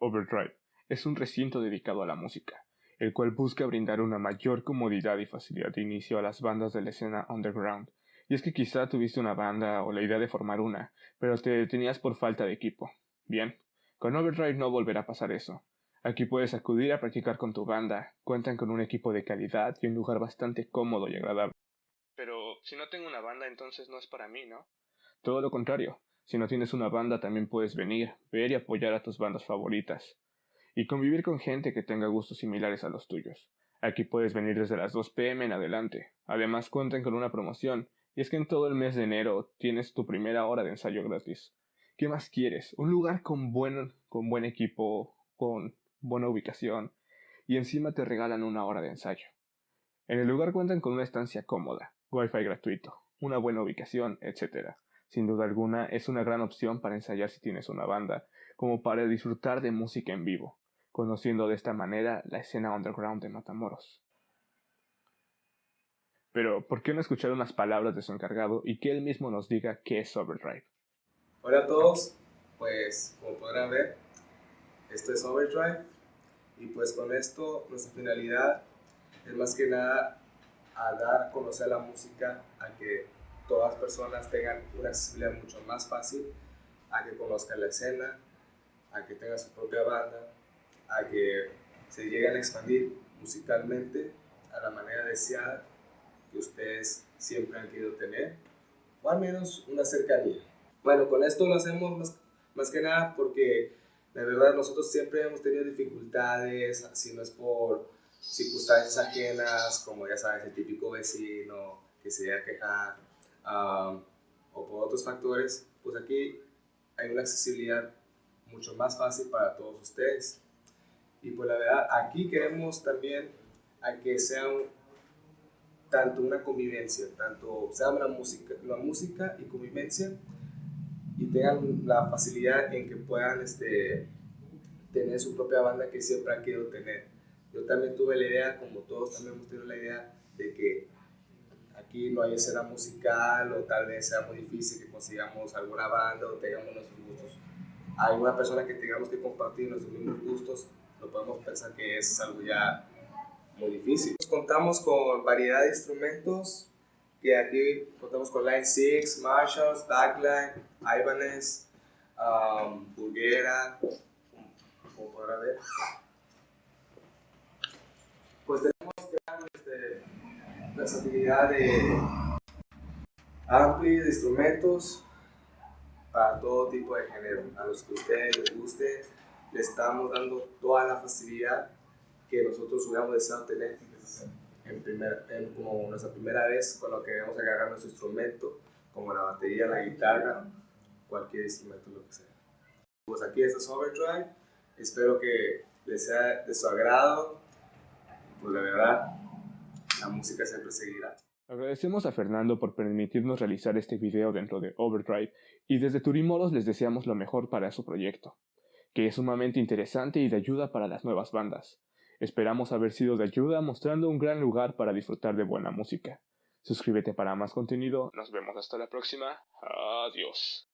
Overdrive es un recinto dedicado a la música, el cual busca brindar una mayor comodidad y facilidad de inicio a las bandas de la escena underground. Y es que quizá tuviste una banda o la idea de formar una, pero te detenías por falta de equipo. Bien, con Overdrive no volverá a pasar eso. Aquí puedes acudir a practicar con tu banda, cuentan con un equipo de calidad y un lugar bastante cómodo y agradable. Pero si no tengo una banda entonces no es para mí, ¿no? Todo lo contrario, si no tienes una banda también puedes venir, ver y apoyar a tus bandas favoritas. Y convivir con gente que tenga gustos similares a los tuyos. Aquí puedes venir desde las 2 pm en adelante. Además cuentan con una promoción, y es que en todo el mes de enero tienes tu primera hora de ensayo gratis. ¿Qué más quieres? Un lugar con buen, con buen equipo, con buena ubicación, y encima te regalan una hora de ensayo. En el lugar cuentan con una estancia cómoda, wifi gratuito, una buena ubicación, etc. Sin duda alguna, es una gran opción para ensayar si tienes una banda, como para disfrutar de música en vivo, conociendo de esta manera la escena underground de Matamoros. Pero, ¿por qué no escuchar unas palabras de su encargado y que él mismo nos diga qué es Overdrive? Hola a todos, pues como podrán ver, esto es Overdrive y pues con esto nuestra finalidad es más que nada a dar a conocer la música, a que todas personas tengan una accesibilidad mucho más fácil a que conozcan la escena, a que tengan su propia banda, a que se lleguen a expandir musicalmente a la manera deseada que ustedes siempre han querido tener, o al menos una cercanía. Bueno, con esto lo hacemos más, más que nada porque la verdad nosotros siempre hemos tenido dificultades, si no es por circunstancias ajenas, como ya sabes, el típico vecino que se llega a quejar, o por otros factores, pues aquí hay una accesibilidad mucho más fácil para todos ustedes. Y pues la verdad, aquí queremos también a que sea tanto una convivencia, tanto sea la música, la música y convivencia, y tengan la facilidad en que puedan este, tener su propia banda que siempre han querido tener. Yo también tuve la idea, como todos también hemos tenido la idea, de que aquí no hay escena musical o tal vez sea muy difícil que consigamos alguna banda o tengamos nuestros gustos. Hay una persona que tengamos que compartir nuestros mismos gustos, lo podemos pensar que es algo ya muy difícil. Contamos con variedad de instrumentos, que aquí contamos con Line 6, Marshalls, Backline, Ibanez, um, Burguera, como podrán ver. Pues tenemos gran este, versatilidad de amplia de instrumentos para todo tipo de género. A los que ustedes les guste, le estamos dando toda la facilidad que nosotros hubiéramos deseado tener en, primer, en como nuestra primera vez cuando queremos agarrar nuestro instrumento, como la batería, la guitarra, cualquier instrumento, lo que sea. Pues aquí está Overdrive, espero que les sea de su agrado, pues la verdad, la música siempre seguirá. Agradecemos a Fernando por permitirnos realizar este video dentro de Overdrive y desde Turimoros les deseamos lo mejor para su proyecto, que es sumamente interesante y de ayuda para las nuevas bandas. Esperamos haber sido de ayuda mostrando un gran lugar para disfrutar de buena música. Suscríbete para más contenido. Nos vemos hasta la próxima. Adiós.